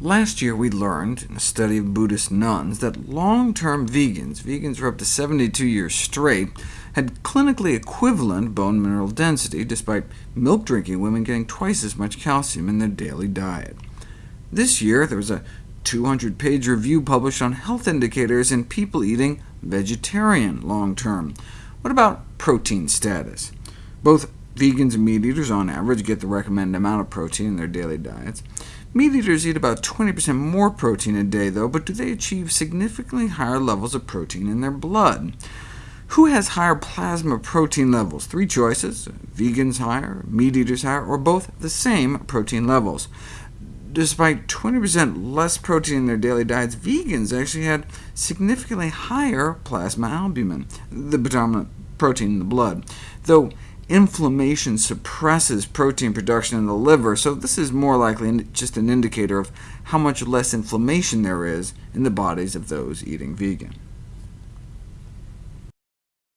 Last year we learned, in a study of Buddhist nuns, that long-term vegans, vegans for up to 72 years straight, had clinically equivalent bone mineral density, despite milk-drinking women getting twice as much calcium in their daily diet. This year there was a 200-page review published on health indicators in people eating vegetarian long-term. What about protein status? Both vegans and meat eaters on average get the recommended amount of protein in their daily diets. Meat eaters eat about 20% more protein a day, though, but do they achieve significantly higher levels of protein in their blood? Who has higher plasma protein levels? Three choices— vegans higher, meat eaters higher, or both the same protein levels. Despite 20% less protein in their daily diets, vegans actually had significantly higher plasma albumin, the predominant protein in the blood, though Inflammation suppresses protein production in the liver, so this is more likely just an indicator of how much less inflammation there is in the bodies of those eating vegan.